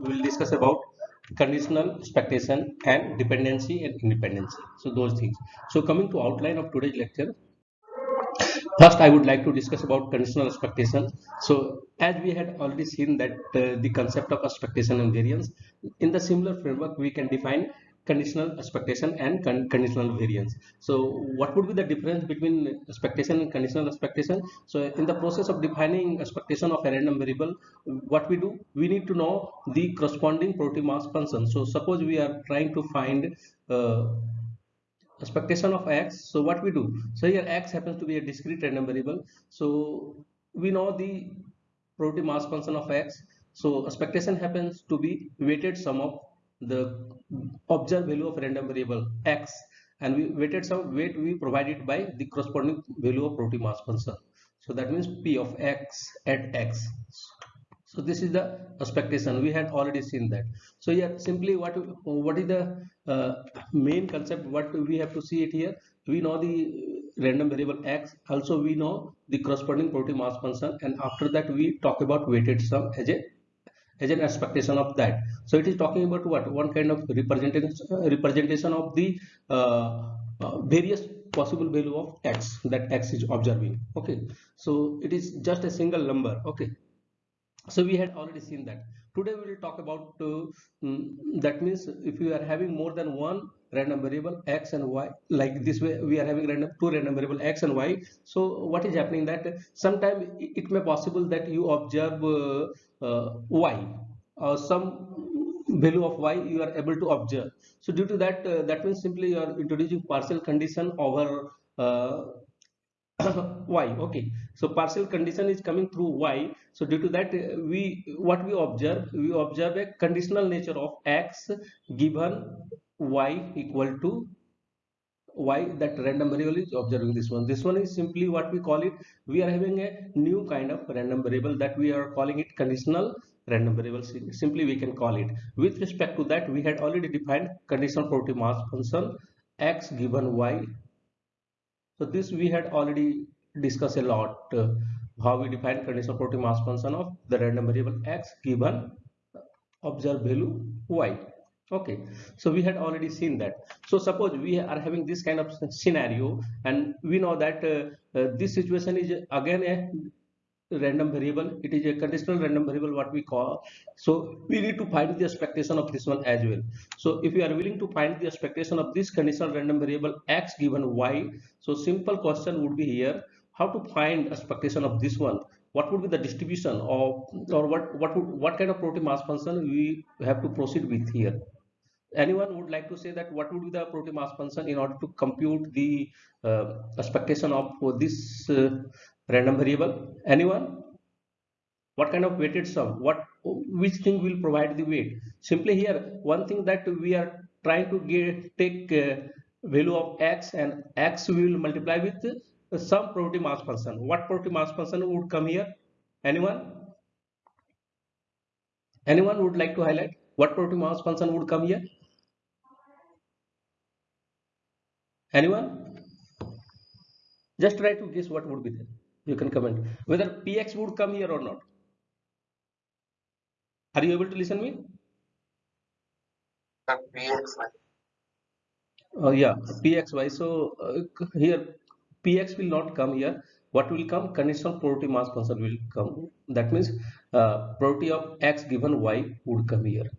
we will discuss about conditional expectation and dependency and independency. So those things. So coming to outline of today's lecture. First, I would like to discuss about conditional expectation. So as we had already seen that uh, the concept of expectation and variance, in the similar framework, we can define conditional expectation and con conditional variance. So what would be the difference between expectation and conditional expectation? So in the process of defining expectation of a random variable, what we do, we need to know the corresponding probability mass function. So suppose we are trying to find uh, expectation of x. So what we do? So here x happens to be a discrete random variable. So we know the probability mass function of x. So expectation happens to be weighted sum of the observed value of random variable x and we weighted some weight we provided by the corresponding value of probability mass function. So that means p of x at x. So this is the expectation. We had already seen that. So yeah simply what what is the uh, main concept? What we have to see it here? We know the random variable x. Also we know the corresponding probability mass function. And after that we talk about weighted sum as a as an expectation of that. So it is talking about what? One kind of representation representation of the uh, uh, various possible value of x that x is observing. Okay. So it is just a single number. Okay. So we had already seen that. Today we will talk about uh, mm, that means if you are having more than one random variable x and y like this way we are having random two random variable x and y. So what is happening that sometime it may possible that you observe uh, uh, y or some value of y you are able to observe. So due to that uh, that means simply you are introducing partial condition over uh, y okay. So partial condition is coming through y. So due to that uh, we what we observe we observe a conditional nature of x given y equal to y that random variable is observing this one. This one is simply what we call it. We are having a new kind of random variable that we are calling it conditional random variable. Simply we can call it. With respect to that we had already defined conditional probability mass function x given y so this we had already discussed a lot uh, how we define conditional probability mass function of the random variable x given observed value y. Okay so we had already seen that. So suppose we are having this kind of scenario and we know that uh, uh, this situation is again a random variable. It is a conditional random variable what we call. So we need to find the expectation of this one as well. So if you are willing to find the expectation of this conditional random variable x given y so simple question would be here. How to find expectation of this one? What would be the distribution of or what what would, what kind of probability mass function we have to proceed with here? Anyone would like to say that what would be the probability mass function in order to compute the uh, expectation of this uh, random variable? Anyone? What kind of weighted sum? What which thing will provide the weight? Simply here one thing that we are trying to get take uh, value of x and x will multiply with uh, some probability mass function. What probability mass function would come here? Anyone? Anyone would like to highlight what probability mass function would come here? Anyone? Just try to guess what would be there you can comment. Whether px would come here or not. Are you able to listen me? Pxy oh yeah. Pxy so uh, here px will not come here. What will come? Conditional probability mass function will come. That means uh, probability of x given y would come here.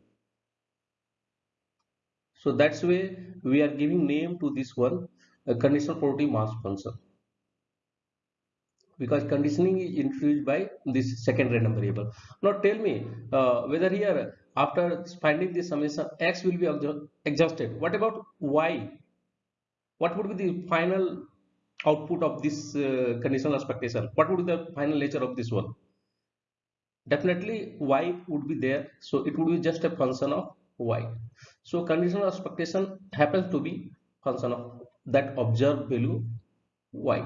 So that's way we are giving name to this one a conditional probability mass function because conditioning is introduced by this second random variable. Now tell me uh, whether here after finding this summation x will be exhausted. What about y? What would be the final output of this uh, conditional expectation? What would be the final nature of this one? Definitely y would be there so it would be just a function of y. So conditional expectation happens to be function of that observed value y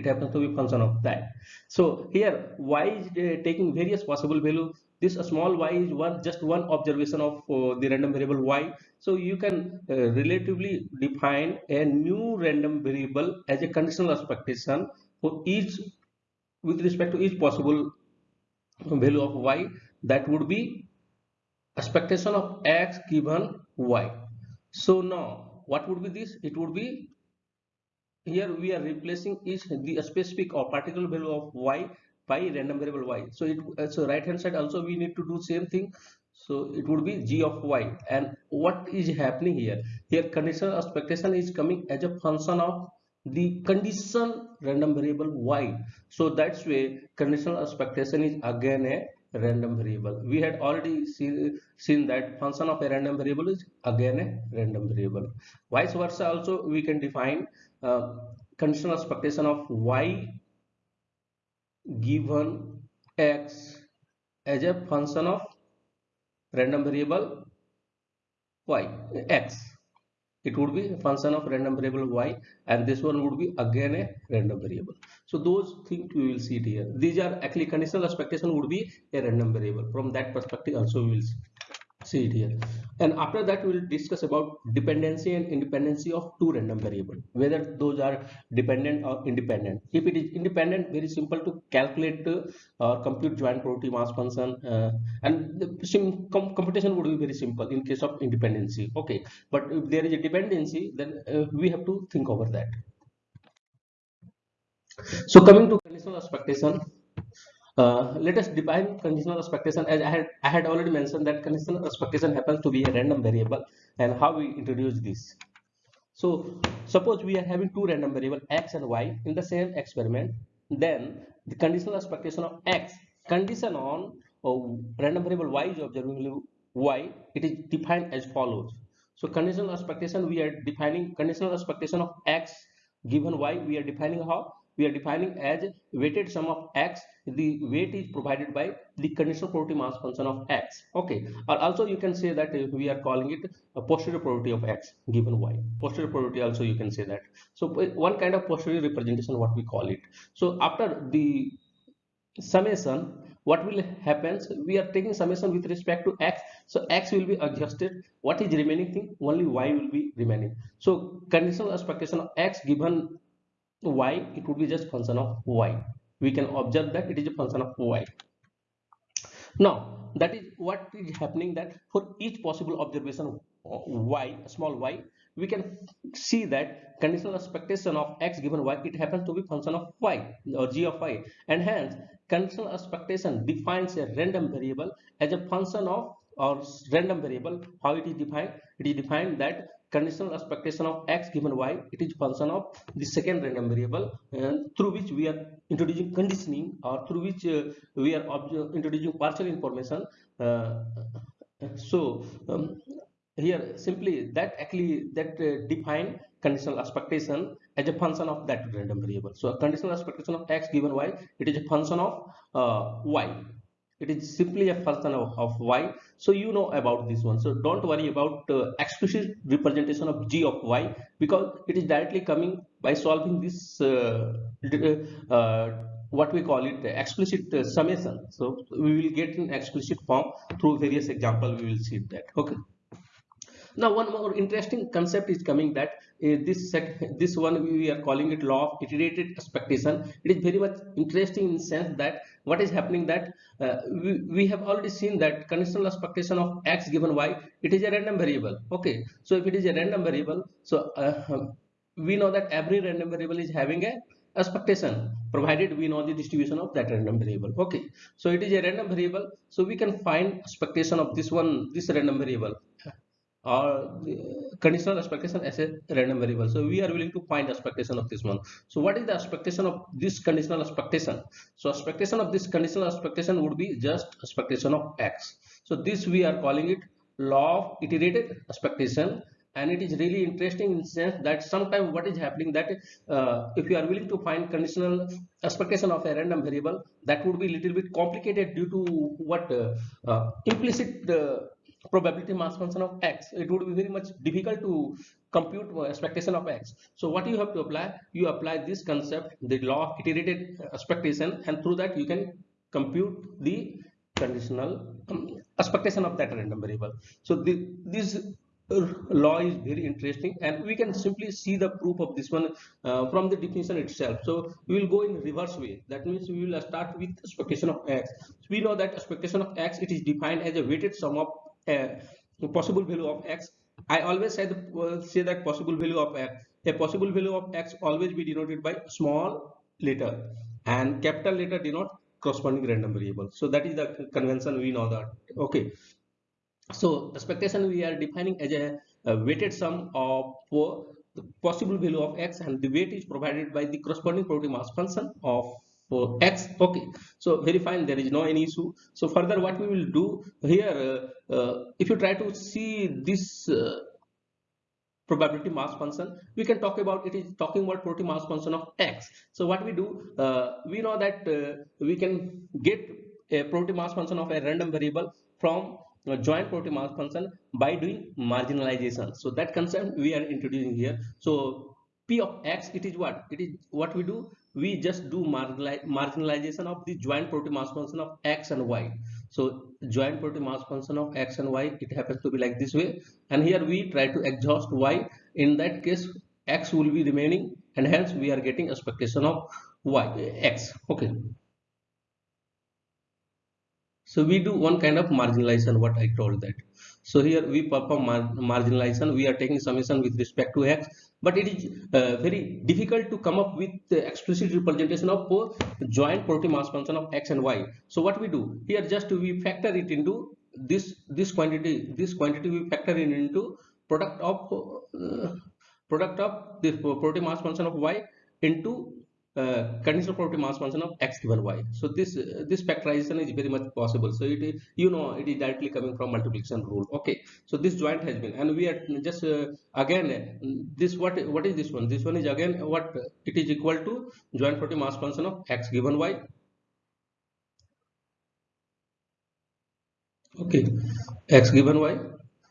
it happens to be function of that so here y is uh, taking various possible value this small y is one just one observation of uh, the random variable y so you can uh, relatively define a new random variable as a conditional expectation for each with respect to each possible value of y that would be expectation of x given y. So now what would be this? It would be here we are replacing each the specific or particular value of y by random variable y. So it uh, so right hand side also we need to do same thing. So it would be g of y and what is happening here? Here conditional expectation is coming as a function of the condition random variable y. So that's way conditional expectation is again a random variable we had already see, seen that function of a random variable is again a random variable vice versa also we can define uh, conditional expectation of y given x as a function of random variable y x. It would be a function of random variable y and this one would be again a random variable. So those things we will see it here. These are actually conditional expectation would be a random variable. From that perspective also we will see see it here and after that we will discuss about dependency and independency of two random variable whether those are dependent or independent. If it is independent very simple to calculate uh, or compute joint probability mass function uh, and the com computation would be very simple in case of independency. Okay. But if there is a dependency then uh, we have to think over that. So coming to conditional expectation uh, let us define conditional expectation as I had, I had already mentioned that conditional expectation happens to be a random variable and how we introduce this. So suppose we are having two random variable x and y in the same experiment then the conditional expectation of x condition on oh, random variable y is observing y it is defined as follows. So conditional expectation we are defining conditional expectation of x given y we are defining how we are defining as weighted sum of x. The weight is provided by the conditional probability mass function of x. Okay. Or also you can say that we are calling it a posterior probability of x given y. Posterior probability also you can say that. So one kind of posterior representation what we call it. So after the summation what will happen we are taking summation with respect to x. So x will be adjusted. What is remaining thing? Only y will be remaining. So conditional expectation of x given y it would be just function of y. We can observe that it is a function of y. Now that is what is happening that for each possible observation y small y we can see that conditional expectation of x given y it happens to be function of y or g of y. And hence conditional expectation defines a random variable as a function of or random variable how it is defined. It is defined that conditional expectation of x given y it is function of the second random variable and through which we are introducing conditioning or through which uh, we are introducing partial information uh, so um, here simply that actually that uh, define conditional expectation as a function of that random variable. So a conditional expectation of x given y it is a function of uh, y it is simply a function of, of y. So you know about this one. So don't worry about uh, explicit representation of g of y because it is directly coming by solving this uh, uh, what we call it explicit uh, summation. So we will get in explicit form through various example. We will see that. Okay. Now one more interesting concept is coming that uh, this this one we are calling it law of iterated expectation. It is very much interesting in sense that what is happening that uh, we, we have already seen that conditional expectation of x given y it is a random variable. Okay. So if it is a random variable so uh, we know that every random variable is having a expectation provided we know the distribution of that random variable. Okay. So it is a random variable. So we can find expectation of this one this random variable or conditional expectation as a random variable. So we are willing to find expectation of this one. So what is the expectation of this conditional expectation? So expectation of this conditional expectation would be just expectation of x. So this we are calling it law of iterated expectation. And it is really interesting in sense that sometimes what is happening that uh, if you are willing to find conditional expectation of a random variable that would be a little bit complicated due to what uh, uh, implicit uh, probability mass function of x it would be very much difficult to compute expectation of x. So what you have to apply you apply this concept the law of iterated expectation and through that you can compute the conditional um, expectation of that random variable. So the, this law is very interesting and we can simply see the proof of this one uh, from the definition itself. So we will go in reverse way. That means we will start with expectation of x. We know that expectation of x it is defined as a weighted sum of possible value of x i always say, the, uh, say that possible value of x. A possible value of x always be denoted by small letter and capital letter denote corresponding random variable. So that is the convention we know that. Okay. So the expectation we are defining as a, a weighted sum of the possible value of x and the weight is provided by the corresponding probability mass function of for x okay. So very fine there is no any issue. So further what we will do here uh, uh, if you try to see this uh, probability mass function we can talk about it is talking about probability mass function of x. So what we do uh, we know that uh, we can get a probability mass function of a random variable from a joint probability mass function by doing marginalization. So that concept we are introducing here. So p of x it is what? It is what we do we just do marginalization of the joint probability mass function of x and y. So joint probability mass function of x and y it happens to be like this way. And here we try to exhaust y. In that case x will be remaining and hence we are getting expectation of y x. Okay. So we do one kind of marginalization what i told that so here we perform mar marginalization. We are taking summation with respect to x but it is uh, very difficult to come up with the explicit representation of joint probability mass function of x and y. So what we do? Here just we factor it into this this quantity this quantity we factor in into product of uh, product of the probability mass function of y into uh, conditional probability mass function of x given y. So this uh, this factorization is very much possible. So it is you know it is directly coming from multiplication rule. Okay. So this joint has been and we are just uh, again this what what is this one? This one is again what it is equal to joint probability mass function of x given y. Okay. X given y.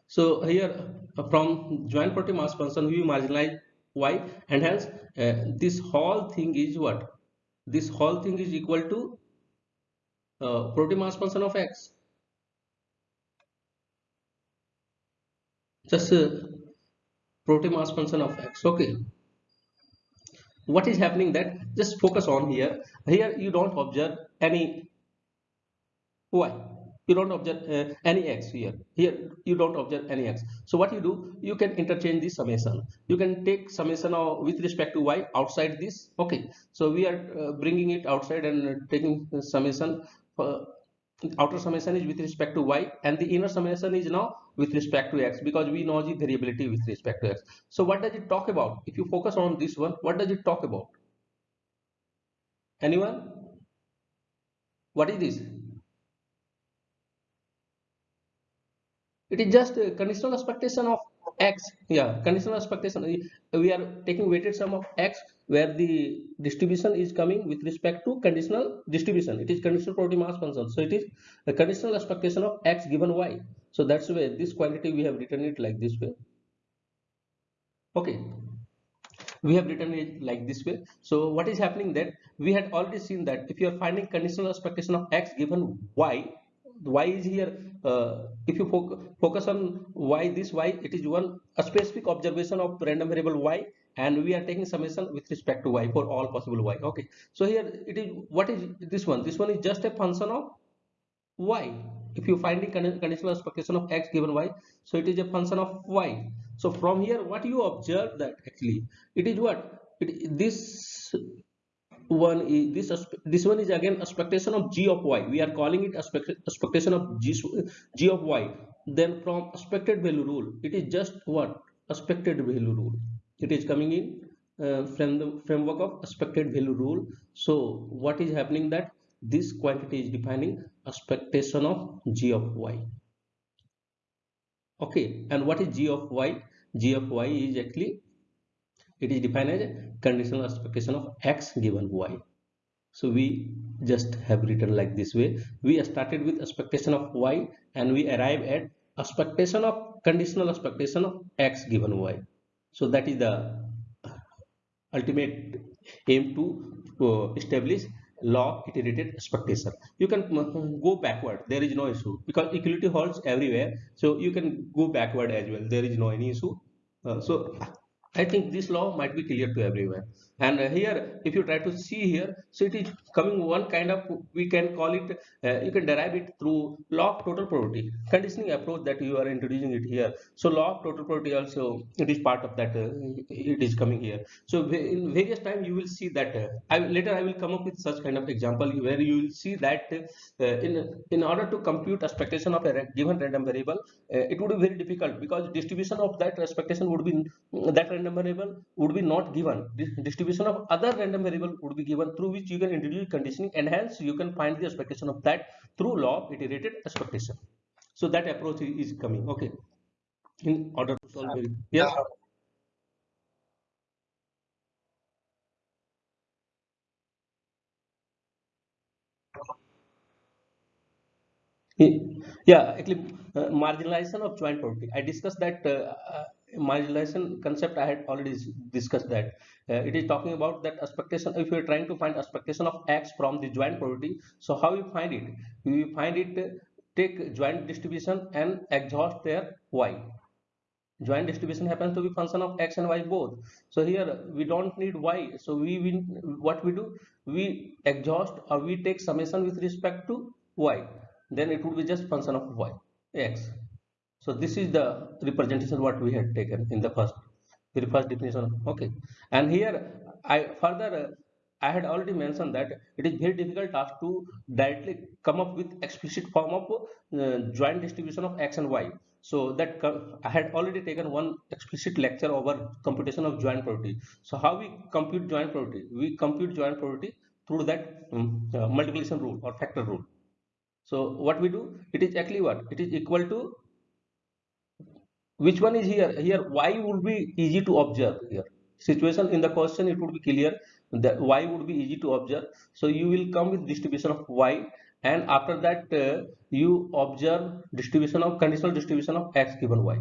So here uh, from joint probability mass function we marginalize y and hence uh, this whole thing is what? This whole thing is equal to uh, probability mass function of x. Just uh, probability mass function of x. Okay. What is happening that? Just focus on here. Here you don't observe any. Y you don't observe uh, any x here. Here you don't observe any x. So what you do you can interchange the summation. You can take summation of, with respect to y outside this. Okay. So we are uh, bringing it outside and taking summation uh, outer summation is with respect to y and the inner summation is now with respect to x because we know the variability with respect to x. So what does it talk about? If you focus on this one what does it talk about? Anyone? What is this it is just a conditional expectation of x. Yeah conditional expectation. We are taking weighted sum of x where the distribution is coming with respect to conditional distribution. It is conditional probability mass function so it is a conditional expectation of x given y. So that's why this quantity we have written it like this way. Okay. We have written it like this way. So what is happening that we had already seen that if you are finding conditional expectation of x given y y is here uh, if you fo focus on y this y it is one a specific observation of random variable y and we are taking summation with respect to y for all possible y. Okay. So here it is what is this one? This one is just a function of y. If you find finding conditional expectation of x given y so it is a function of y. So from here what you observe that actually it is what? It, this one is this this one is again expectation of g of y. We are calling it expectation of g, g of y. Then from expected value rule it is just what? Expected value rule. It is coming in uh, from the framework of expected value rule. So what is happening that this quantity is defining expectation of g of y. Okay and what is g of y? G of y is actually it is defined as conditional expectation of x given y. So we just have written like this way. We started with expectation of y and we arrive at expectation of conditional expectation of x given y. So that is the ultimate aim to uh, establish law iterated expectation. You can go backward. There is no issue because equality holds everywhere. So you can go backward as well. There is no any issue. Uh, so I think this law might be clear to everyone. And here, if you try to see here, so it is coming one kind of, we can call it, uh, you can derive it through law of total probability, conditioning approach that you are introducing it here. So law of total probability also, it is part of that, uh, it is coming here. So in various time you will see that, uh, I, later I will come up with such kind of example where you will see that uh, in, in order to compute expectation of a given random variable, uh, it would be very difficult because distribution of that expectation would be, that random variable would be not given. Distribution distribution of other random variable would be given through which you can introduce conditioning and hence you can find the expectation of that through law of iterated expectation. So that approach is coming. Okay. In order to solve it. Yes. Yeah, actually, uh, marginalization of joint probability. I discussed that uh, uh, marginalization concept I had already discussed that. Uh, it is talking about that expectation if you are trying to find expectation of x from the joint probability so how you find it? You find it uh, take joint distribution and exhaust their y. Joint distribution happens to be function of x and y both. So here we don't need y so we, we what we do? We exhaust or we take summation with respect to y. Then it would be just function of y x so this is the representation what we had taken in the first very first definition. Okay, and here I further I had already mentioned that it is very difficult task to directly come up with explicit form of uh, joint distribution of x and y. So that I had already taken one explicit lecture over computation of joint probability. So how we compute joint probability? We compute joint probability through that um, uh, multiplication rule or factor rule. So what we do? It is actually what? It is equal to which one is here? Here y would be easy to observe here? Situation in the question it would be clear that y would be easy to observe. So you will come with distribution of y and after that uh, you observe distribution of conditional distribution of x given y.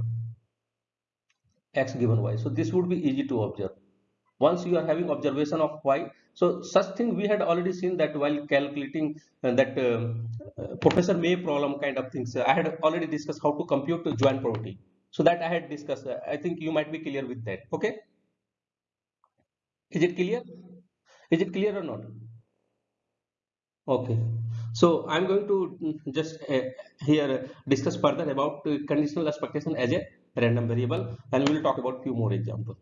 X given y. So this would be easy to observe. Once you are having observation of y so such thing we had already seen that while calculating uh, that uh, uh professor may problem kind of things. I had already discussed how to compute the joint probability so that i had discussed. I think you might be clear with that. Okay? Is it clear? Is it clear or not? Okay. So i'm going to just uh, here discuss further about uh, conditional expectation as a random variable and we will talk about few more examples.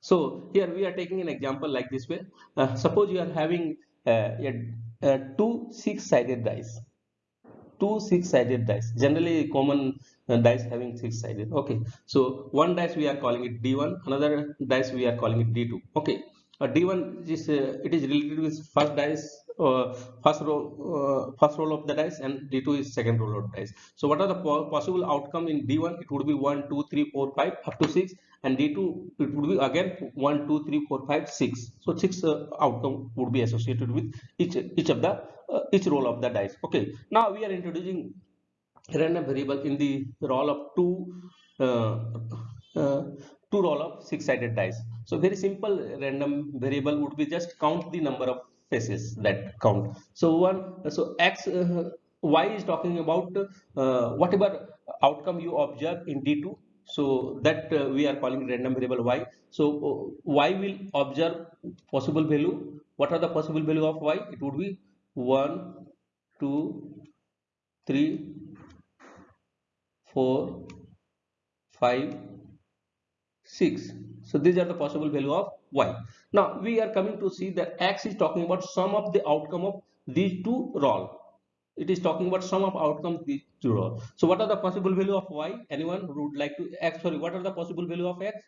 So here we are taking an example like this way. Uh, suppose you are having uh, a, a two six sided dice two six sided dice. Generally common uh, dice having six sided okay. So one dice we are calling it d1 another dice we are calling it d2 okay. Uh, d1 is uh, it is related with first dice uh, first row uh, first roll of the dice and d2 is second roll of dice. So what are the po possible outcome in d1 it would be 1 2 3 4 5 up to 6 and d2 it would be again 1 2 3 4 5 6 so six uh, outcome would be associated with each each of the uh, each roll of the dice. Okay. Now we are introducing random variable in the roll of two uh, uh, two roll of six sided dice. So very simple random variable would be just count the number of faces that count. So one so x uh, y is talking about uh, whatever outcome you observe in d2 so that uh, we are calling random variable y. So uh, y will observe possible value. What are the possible value of y? It would be 1 2 3 4 5 6 so these are the possible value of y. Now we are coming to see that x is talking about sum of the outcome of these two roll it is talking about sum of outcome these two roll so what are the possible value of y? Anyone would like to x sorry what are the possible value of x?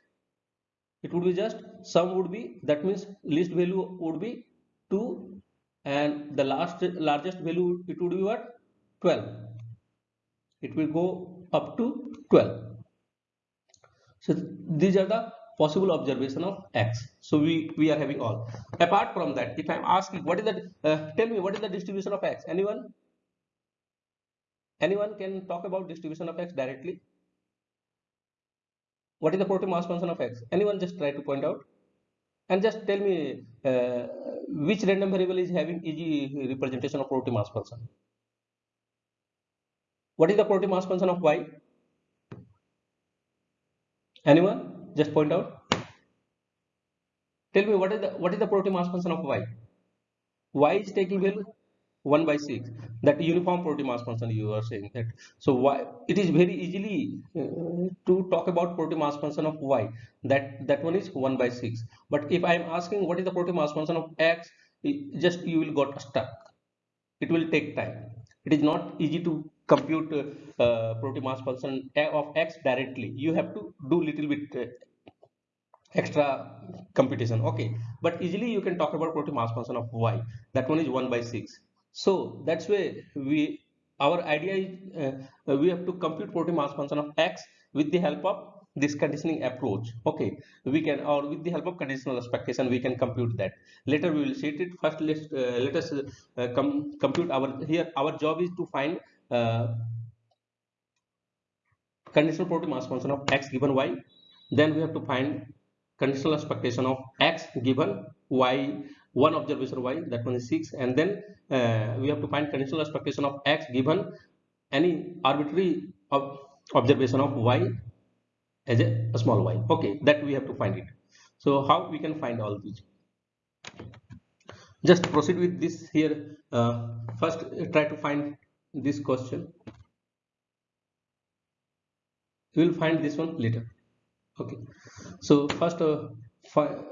It would be just sum would be that means least value would be 2 and the last largest value it would be what? 12 it will go up to 12 so these are the possible observation of x. So we we are having all. Apart from that if i'm asking what is the uh, tell me what is the distribution of x? Anyone anyone can talk about distribution of x directly? What is the probability mass function of x? Anyone just try to point out? And just tell me uh, which random variable is having easy representation of probability mass function? What is the probability mass function of y? Anyone? Just point out. Tell me what is the what is the probability mass function of y? Y is taking value 1 by 6 that uniform probability mass function you are saying that. So why it is very easily uh, to talk about probability mass function of y. That that one is 1 by 6 but if i am asking what is the probability mass function of x just you will got stuck. It will take time. It is not easy to compute uh, probability mass function of x directly. You have to do little bit uh, extra computation. Okay. But easily you can talk about probability mass function of y. That one is 1 by 6 so that's why we our idea is uh, we have to compute probability mass function of x with the help of this conditioning approach. Okay we can or with the help of conditional expectation we can compute that. Later we will see it. First let's uh, let us uh, com compute our here our job is to find uh, conditional probability mass function of x given y. Then we have to find conditional expectation of x given y one observation y that one is 6 and then uh, we have to find conditional expectation of x given any arbitrary ob observation of y as a, a, small y. Okay that we have to find it. So how we can find all these? Just proceed with this here uh, first try to find this question. We will find this one later. Okay. So first uh, uh,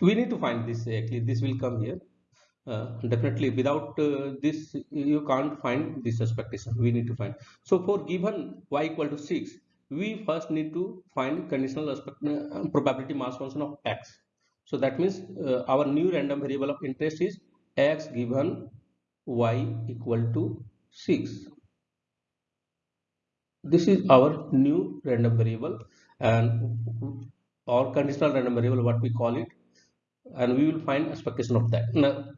we need to find this actually this will come here. Uh, definitely without uh, this you can't find this expectation. We need to find. So for given y equal to 6 we first need to find conditional aspect, uh, probability mass function of x. So that means uh, our new random variable of interest is x given y equal to 6 this is our new random variable and or conditional random variable what we call it and we will find expectation of that.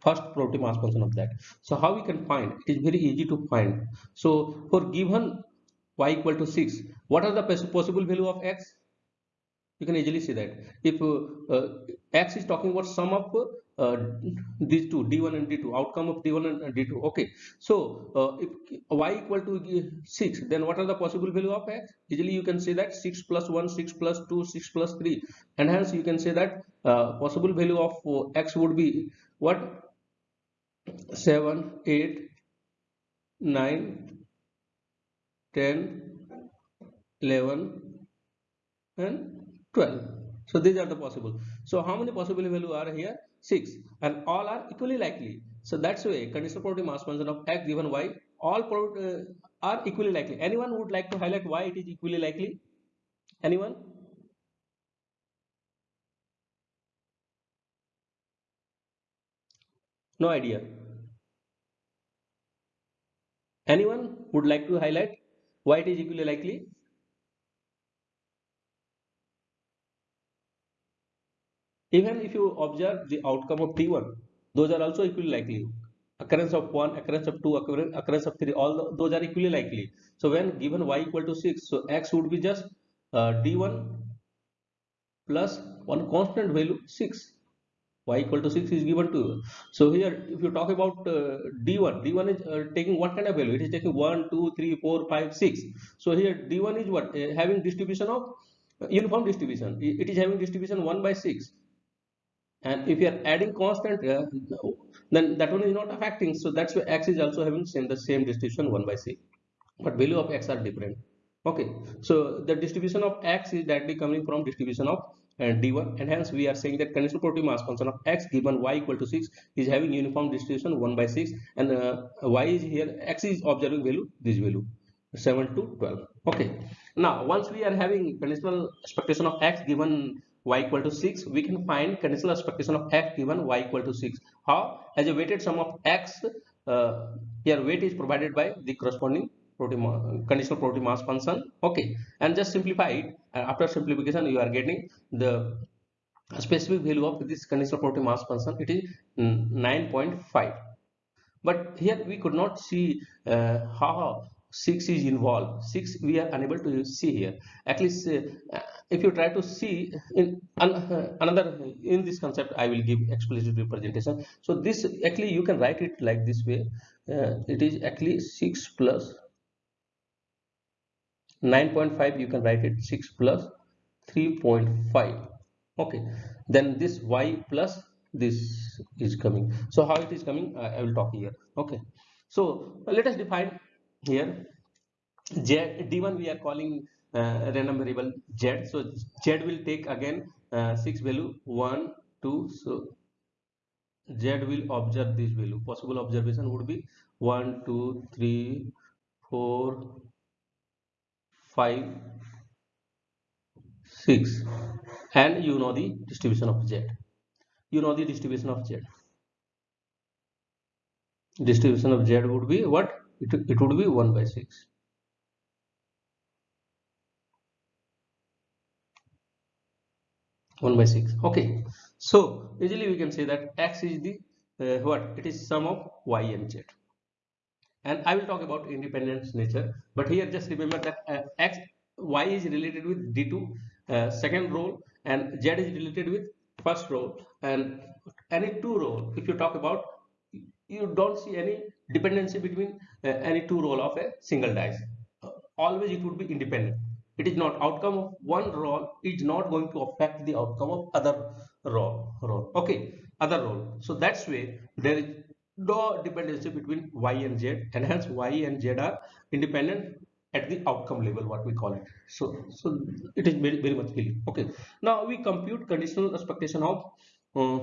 First probability mass function of that. So how we can find? It is very easy to find. So for given y equal to 6 what are the possible value of x? You can easily see that. If uh, uh, x is talking about sum of uh, these two d1 and d2 outcome of d1 and d2 okay. So uh, if y equal to 6 then what are the possible value of x? Easily you can say that 6 plus 1 6 plus 2 6 plus 3 and hence you can say that uh, possible value of uh, x would be what? 7 8 9 10 11 and 12 so these are the possible. So how many possible value are here 6 and all are equally likely. So that's why conditional probability mass function of x given y all uh, are equally likely. Anyone would like to highlight why it is equally likely? Anyone? No idea. Anyone would like to highlight why it is equally likely Even if you observe the outcome of d1, those are also equally likely. Occurrence of 1, occurrence of 2, occurrence of 3, all those are equally likely. So when given y equal to 6, so x would be just uh, d1 plus one constant value 6 y equal to 6 is given to you. So here if you talk about uh, d1, d1 is uh, taking what kind of value? It is taking 1, 2, 3, 4, 5, 6. So here d1 is what? Uh, having distribution of uh, uniform distribution. It is having distribution 1 by 6 and if you are adding constant uh, then that one is not affecting. So that's why x is also having same the same distribution 1 by c. But value of x are different. Okay. So the distribution of x is directly coming from distribution of uh, d1 and hence we are saying that conditional probability mass function of x given y equal to 6 is having uniform distribution 1 by 6 and uh, y is here x is observing value this value 7 to 12 okay. Now once we are having conditional expectation of x given y equal to 6 we can find conditional expectation of x given y equal to 6 how? As a weighted sum of x uh, here weight is provided by the corresponding conditional probability mass function. Okay. And just simplify it. And after simplification you are getting the specific value of this conditional probability mass function. It is 9.5 but here we could not see uh, how 6 is involved. 6 we are unable to see here. At least uh, if you try to see in uh, another in this concept i will give explicit representation. So this actually you can write it like this way. Uh, it is actually 6 plus 9.5 you can write it 6 plus 3.5 okay then this y plus this is coming. So how it is coming uh, i will talk here. Okay so uh, let us define here. Z d1 we are calling uh, random variable z so z will take again uh, 6 value 1 2 so z will observe this value. Possible observation would be 1 2 3 4 5 6 and you know the distribution of z you know the distribution of z distribution of z would be what it, it would be 1 by 6 1 by 6 okay. So easily we can say that x is the uh, what? It is sum of y and z. And i will talk about independence nature but here just remember that uh, x y is related with d2 uh, second row and z is related with first row and any two row if you talk about you don't see any dependency between uh, any two row of a single dice. Always it would be independent. It is not outcome of one roll is not going to affect the outcome of other roll okay other roll. So that's way there is no dependency between y and z and hence y and z are independent at the outcome level what we call it. So so it is very, very much clear. Okay. Now we compute conditional expectation of uh,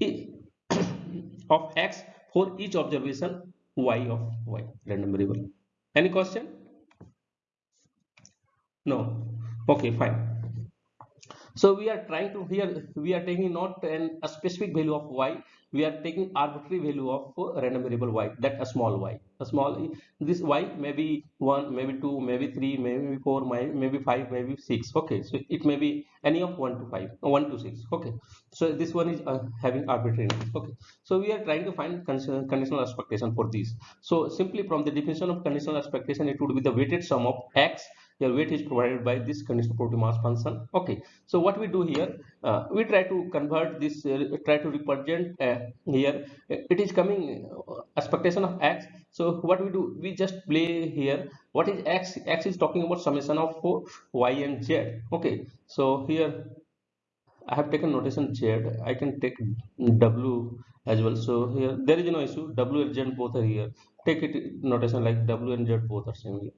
of x for each observation y of y random variable. Any question? No. Okay fine so we are trying to here we are taking not an, a specific value of y we are taking arbitrary value of random variable y that a small y. A small this y maybe one maybe two maybe three maybe four maybe five maybe six. Okay so it may be any of one to five one to six. Okay so this one is uh, having arbitrary okay so we are trying to find conditional expectation for these so simply from the definition of conditional expectation it would be the weighted sum of x your weight is provided by this conditional probability mass function okay so what we do here uh, we try to convert this uh, try to represent uh, here it is coming uh, expectation of x so what we do we just play here what is x x is talking about summation of y and z okay so here I have taken notation Z. I can take W as well. So here there is no issue. W and Z both are here. Take it notation like W and Z both are same here.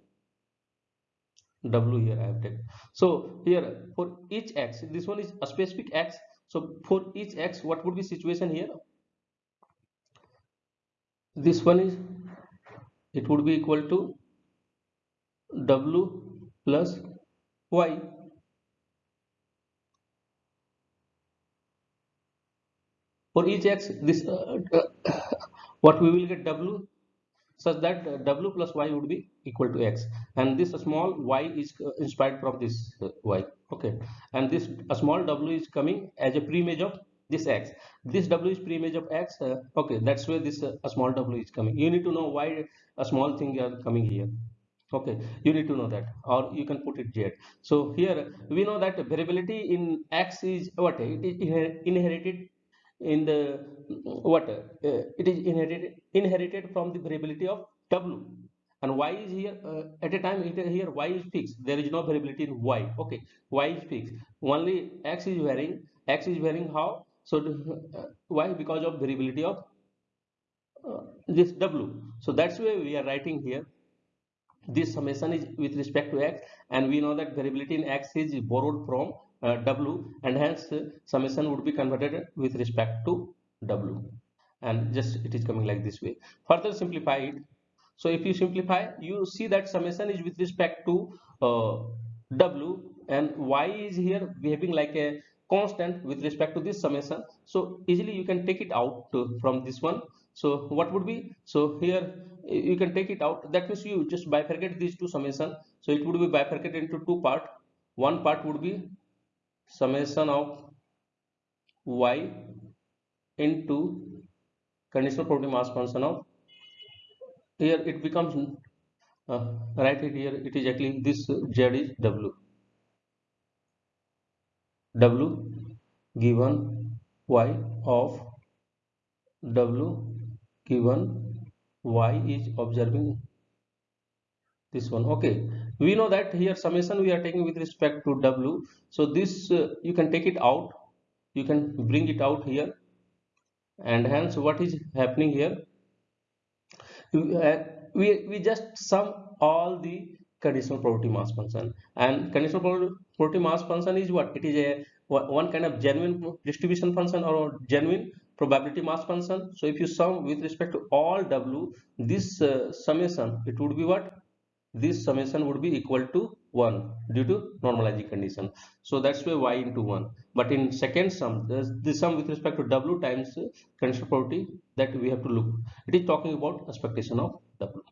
W here I have taken. So here for each x, this one is a specific x. So for each x, what would be situation here? This one is it would be equal to W plus Y. For each x, this uh, what we will get W such that uh, w plus y would be equal to x. And this small y is uh, inspired from this uh, y. Okay. And this small w is coming as a preimage of this x. This w is preimage of x uh, okay that's where this uh, a small w is coming. You need to know why a small thing are coming here. Okay. You need to know that or you can put it here. So here we know that variability in x is what? It is inherited in the what uh, it is inherited inherited from the variability of w. And y is here uh, at a time here y is fixed. There is no variability in y. Okay y is fixed. Only x is varying. X is varying how? So uh, why? Because of variability of uh, this w. So that's why we are writing here. This summation is with respect to x and we know that variability in x is borrowed from uh, w and hence uh, summation would be converted with respect to w. And just it is coming like this way. Further simplify it so if you simplify you see that summation is with respect to uh, w and y is here behaving like a constant with respect to this summation. So easily you can take it out from this one. So what would be? So here you can take it out. That means you just bifurcate these two summation. So it would be bifurcated into two part. One part would be summation of y into conditional probability mass function of here it becomes uh, it here it is actually this z is w. W given y of w given y is observing this one. Okay we know that here summation we are taking with respect to w. So this uh, you can take it out. You can bring it out here. And hence what is happening here? Uh, we we just sum all the conditional probability mass function. And conditional probability mass function is what? It is a one kind of genuine distribution function or genuine probability mass function. So if you sum with respect to all w this uh, summation it would be what this summation would be equal to 1 due to normalizing condition. So that's why y into 1 but in second sum the sum with respect to w times conditional probability that we have to look. It is talking about expectation of w.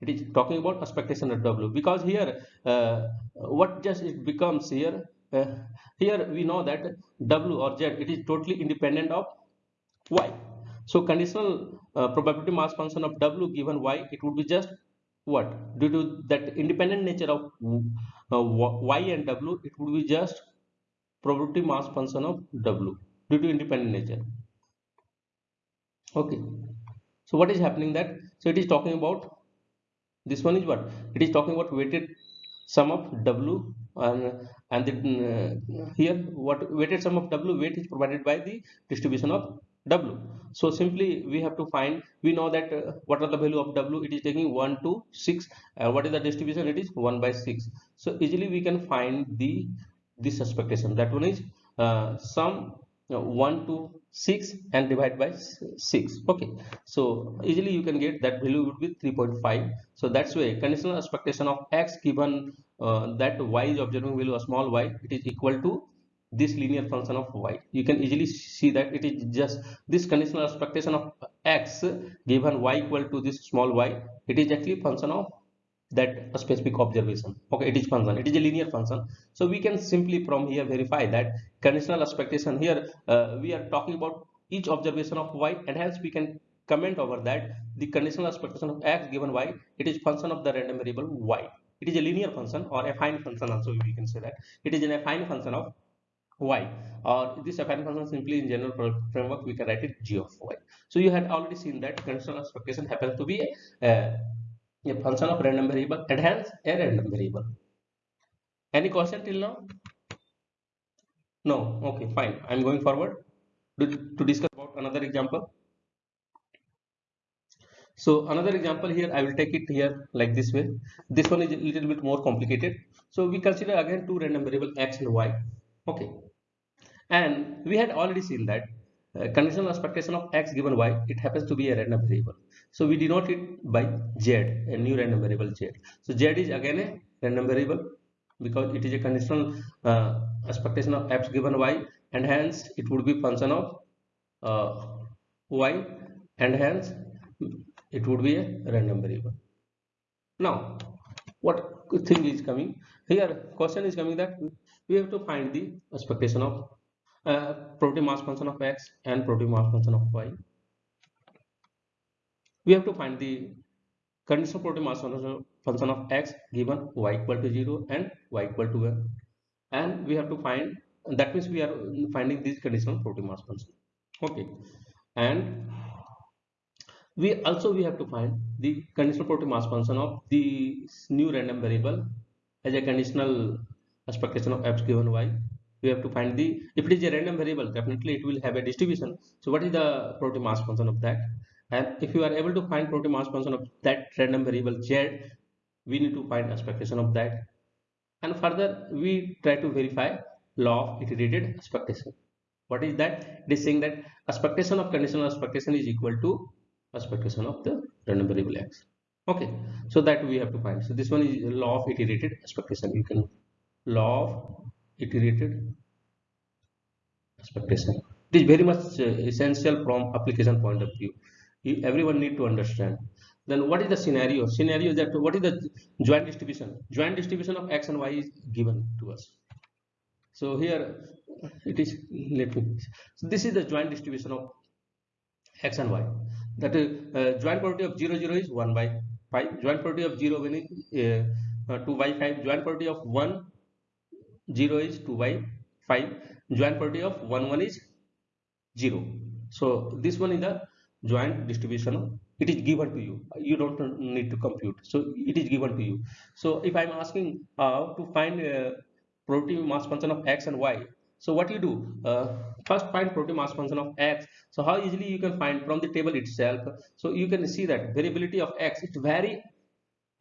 It is talking about expectation of w. Because here uh, what just it becomes here uh, here we know that w or z it is totally independent of y. So conditional uh, probability mass function of w given y it would be just what? Due to that independent nature of uh, y and w it would be just probability mass function of w due to independent nature. Okay. So what is happening that so it is talking about this one is what? It is talking about weighted sum of w and and then uh, here what weighted sum of w weight is provided by the distribution of w. So simply we have to find we know that uh, what are the value of w? It is taking 1 to 6 uh, what is the distribution? It is 1 by 6 so easily we can find the this expectation. That one is uh, sum uh, 1 to 6 and divide by 6 okay. So easily you can get that value would be 3.5 so that's why conditional expectation of x given uh, that y is observing value of small y it is equal to this linear function of y. You can easily see that it is just this conditional expectation of x given y equal to this small y it is actually function of that specific observation. Okay it is function it is a linear function. So we can simply from here verify that conditional expectation here uh, we are talking about each observation of y and hence we can comment over that the conditional expectation of x given y it is function of the random variable y. It is a linear function or affine function also we can say that. It is an affine function of y. Or this affine function simply in general framework we can write it g of y. So you had already seen that conditional expectation happens to be a, a function of random variable and hence a random variable. Any question till now? No? Okay fine. I'm going forward to, to discuss about another example. So another example here i will take it here like this way. This one is a little bit more complicated. So we consider again two random variable x and y. Okay and we had already seen that uh, conditional expectation of x given y it happens to be a random variable. So we denote it by z a new random variable z. So z is again a random variable because it is a conditional uh, expectation of x given y and hence it would be function of uh, y and hence it would be a random variable. Now what thing is coming? Here question is coming that we have to find the expectation of uh, probability mass function of x and probability mass function of y. We have to find the conditional probability mass function of x given y equal to 0 and y equal to 1 and we have to find that means we are finding this conditional probability mass function. Okay. And we also we have to find the conditional probability mass function of the new random variable as a conditional expectation of x given y we have to find the if it is a random variable definitely it will have a distribution. So what is the probability mass function of that? And if you are able to find probability mass function of that random variable z we need to find expectation of that. And further we try to verify law of iterated expectation. What is that? It is saying that expectation of conditional expectation is equal to expectation of the random variable x. Okay so that we have to find. So this one is law of iterated expectation. You can law of iterated expectation. It is very much uh, essential from application point of view. Everyone need to understand. Then what is the scenario? Scenario that what is the joint distribution? Joint distribution of x and y is given to us. So here it is let me so this is the joint distribution of x and y. That uh, joint probability of 0 0 is 1 by 5 joint probability of 0 when it, uh, uh, 2 by 5 joint probability of 1 0 is 2 by 5 joint probability of 1 1 is 0 so this one is the joint distribution. It is given to you. You don't need to compute. So it is given to you. So if i'm asking uh, to find uh, probability mass function of x and y so what you do? Uh, first find probability mass function of x. So how easily you can find from the table itself? So you can see that variability of x it vary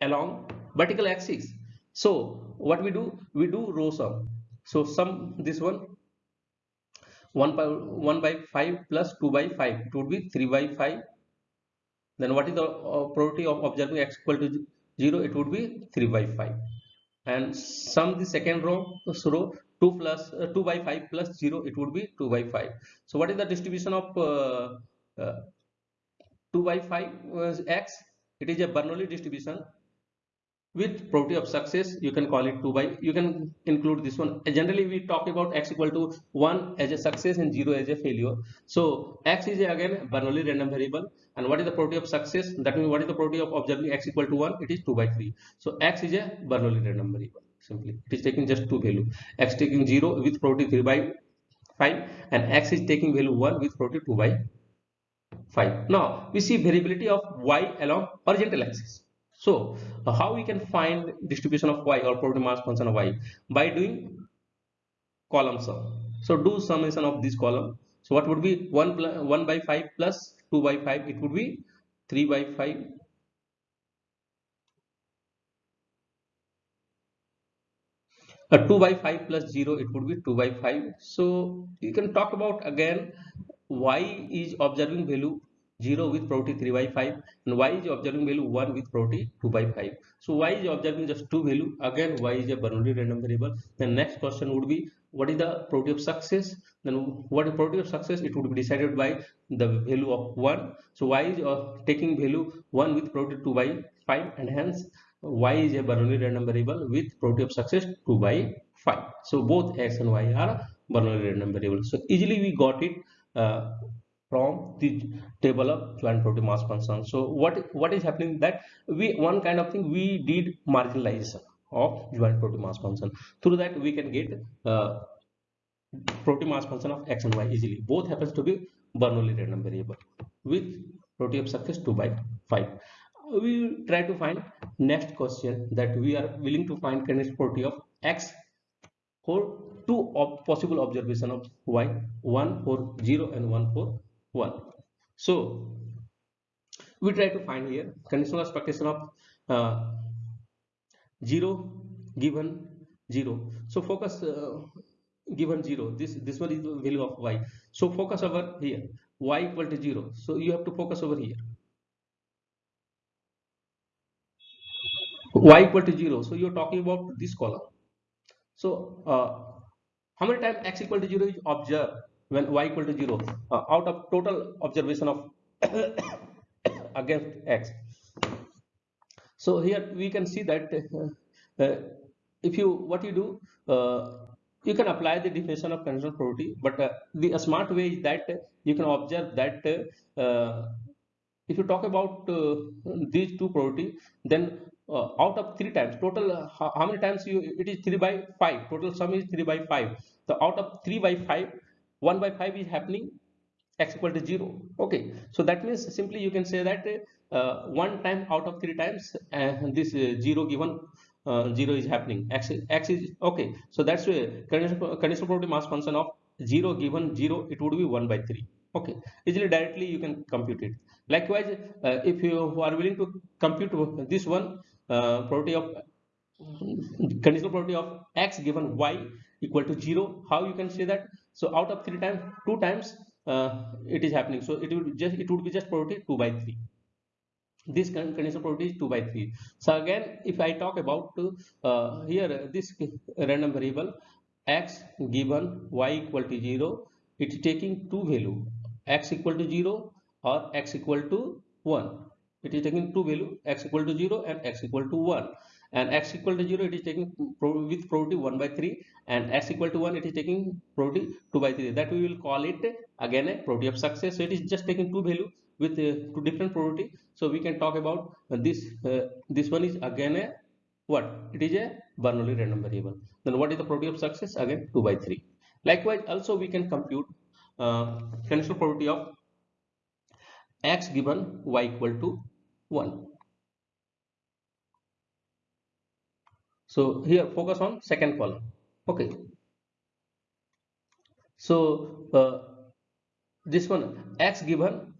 along vertical axis so what we do? We do row sum. So sum this one 1 by 1 by 5 plus 2 by 5 it would be 3 by 5 then what is the uh, probability of observing x equal to 0 it would be 3 by 5 and sum the second row so row 2 plus uh, 2 by 5 plus 0 it would be 2 by 5 so what is the distribution of uh, uh 2 by 5 x? It is a bernoulli distribution with probability of success you can call it 2 by you can include this one. Generally we talk about x equal to 1 as a success and 0 as a failure. So x is again Bernoulli random variable. And what is the probability of success? That means what is the probability of observing x equal to 1 it is 2 by 3 so x is a Bernoulli random variable simply. It is taking just two value. X taking 0 with probability 3 by 5 and x is taking value 1 with probability 2 by 5 now we see variability of y along horizontal axis so uh, how we can find distribution of y or probability mass function of y by doing column sum. So do summation of this column. So what would be 1, 1 by 5 plus 2 by 5 it would be 3 by 5 uh, 2 by 5 plus 0 it would be 2 by 5 so you can talk about again y is observing value 0 with probability 3 by 5 and y is observing value 1 with probability 2 by 5 so y is observing just two value. Again y is a Bernoulli random variable. Then next question would be what is the probability of success? Then what is probability of success? It would be decided by the value of 1 so y is uh, taking value 1 with probability 2 by 5 and hence y is a Bernoulli random variable with probability of success 2 by 5 so both x and y are Bernoulli random variable so easily we got it uh, from the table of joint probability mass function so what what is happening that we one kind of thing we did marginalization of joint probability mass function through that we can get uh, probability mass function of x and y easily. Both happens to be bernoulli random variable with probability of success 2 by 5 we try to find next question that we are willing to find kinetic property of x for two of possible observation of y one for 0 and one for 1 so we try to find here conditional expectation of uh, 0 given 0 so focus uh, given 0 this this one is the value of y. So focus over here. y equal to 0 so you have to focus over here. y equal to 0 so you're talking about this column. So uh, how many times x equal to 0 is observed when y equal to 0 uh, out of total observation of against x. So here we can see that uh, uh, if you what you do uh, you can apply the definition of conditional probability but uh, the smart way is that you can observe that uh, if you talk about these two probability then out of three times total how, how many times you it is 3 by 5 total sum is 3 by 5 so out of 3 by 5 1 by 5 is happening x equal to 0 okay. So that means simply you can say that uh, one time out of three times uh, this uh, 0 given uh, 0 is happening. X, x is okay. So that's why conditional, conditional probability mass function of 0 given 0 it would be 1 by 3 okay. Easily directly you can compute it. Likewise uh, if you are willing to compute this one uh, probability of conditional probability of x given y equal to 0 how you can say that so out of three times two times uh, it is happening. So it will just it would be just probability 2 by 3 this conditional probability is 2 by 3 so again if i talk about uh, here this random variable x given y equal to 0 it is taking two value. x equal to 0 or x equal to 1 it is taking two value x equal to 0 and x equal to 1 and x equal to 0 it is taking with probability 1 by 3 and x equal to 1 it is taking probability 2 by 3 that we will call it again a probability of success. So it is just taking two value with uh, two different probability. So we can talk about this uh, this one is again a what? It is a Bernoulli random variable. Then what is the probability of success? Again 2 by 3 likewise also we can compute uh, conditional probability of x given y equal to 1 so here focus on second column. Okay. So uh, this one x given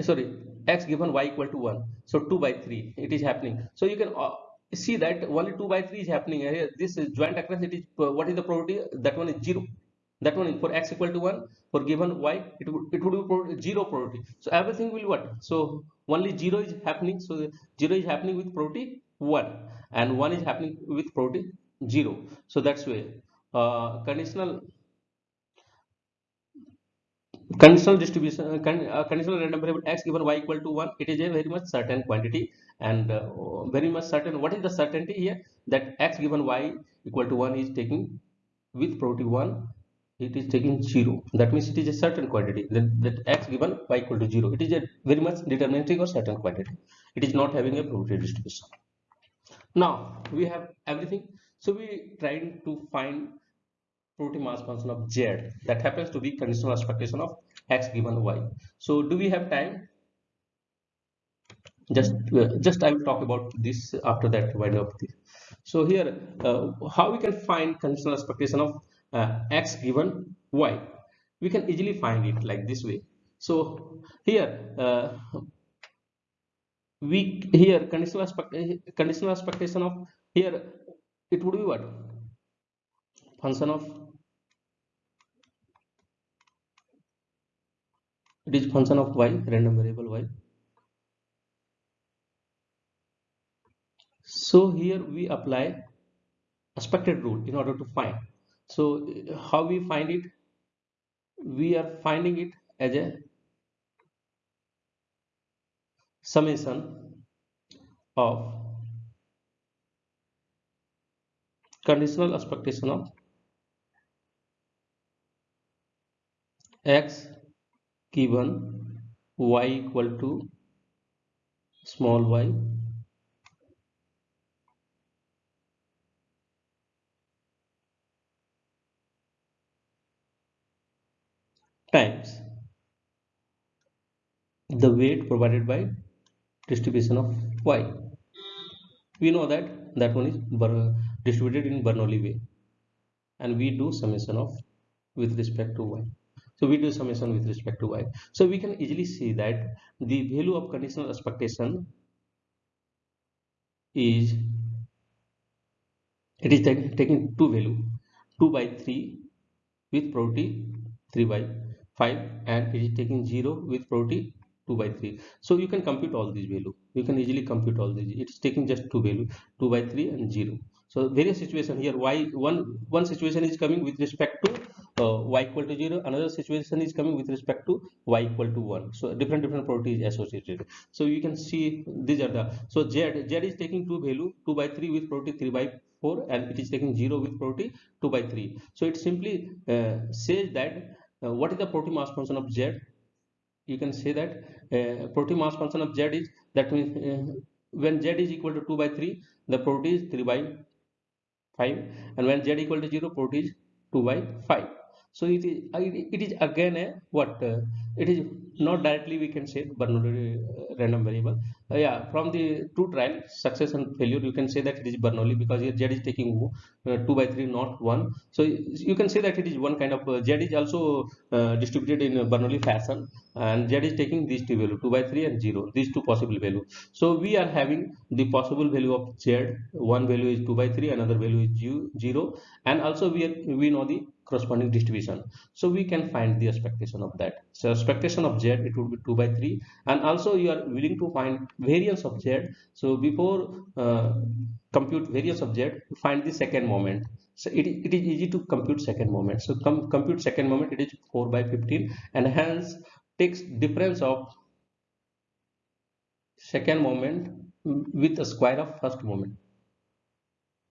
sorry x given y equal to 1 so 2 by 3 it is happening. So you can uh, see that only 2 by 3 is happening. Here this is joint occurrence it is uh, what is the probability? That one is 0 that one for x equal to 1 for given y it would it would be 0 probability. So everything will what? So only 0 is happening. So 0 is happening with probability 1 and 1 is happening with probability 0 so that's why uh, conditional conditional distribution uh, uh, conditional random variable x given y equal to 1 it is a very much certain quantity. And uh, very much certain what is the certainty here? That x given y equal to 1 is taking with probability 1 it is taking 0 that means it is a certain quantity. That, that x given y equal to 0 it is a very much deterministic or certain quantity. It is not having a probability distribution now we have everything. So we trying to find probability mass function of z that happens to be conditional expectation of x given y. So do we have time? Just uh, just i will talk about this after that wind up this so here uh, how we can find conditional expectation of uh, x given y? We can easily find it like this way. So here uh, we here conditional expect conditional expectation of here it would be what? Function of it is function of y random variable y. So here we apply expected rule in order to find. So how we find it? We are finding it as a summation of conditional expectation of x given y equal to small y times the weight provided by distribution of y. We know that that one is distributed in Bernoulli way. And we do summation of with respect to y. So we do summation with respect to y. So we can easily see that the value of conditional expectation is it is taking two value 2 by 3 with probability 3 by 5 and it is taking 0 with probability 2 by 3 so you can compute all these value. You can easily compute all these. It's taking just two value 2 by 3 and 0 so various situation here. Y one one situation is coming with respect to uh, y equal to 0 another situation is coming with respect to y equal to 1 so different different properties associated. So you can see these are the so z z is taking two value 2 by 3 with property 3 by 4 and it is taking 0 with property 2 by 3 so it simply uh, says that uh, what is the probability mass function of z you can say that uh, probability mass function of z is that means uh, when z is equal to 2 by 3 the protein is 3 by 5 and when z equal to 0 protein is 2 by 5 so it is it is again a what uh, it is not directly we can say Bernoulli uh, random variable. Uh, yeah from the two trial success and failure you can say that it is Bernoulli because here Z is taking uh, 2 by 3 not 1 so you can say that it is one kind of uh, Z is also uh, distributed in Bernoulli fashion and Z is taking these two value 2 by 3 and 0 these two possible value. So we are having the possible value of Z. One value is 2 by 3 another value is 0 and also we are, we know the corresponding distribution. So we can find the expectation of that. So expectation of z it would be 2 by 3 and also you are willing to find variance of z. So before uh, compute variance of z find the second moment. So it, it is easy to compute second moment. So com compute second moment it is 4 by 15 and hence takes difference of second moment with the square of first moment.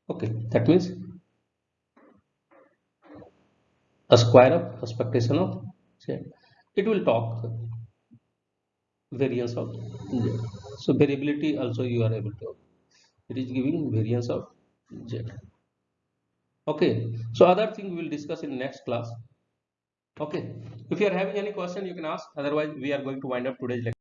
Okay that means a square of expectation of z it will talk variance of z. So variability also you are able to it is giving variance of z. Okay. So other thing we will discuss in next class. Okay. If you are having any question you can ask. Otherwise we are going to wind up today's lecture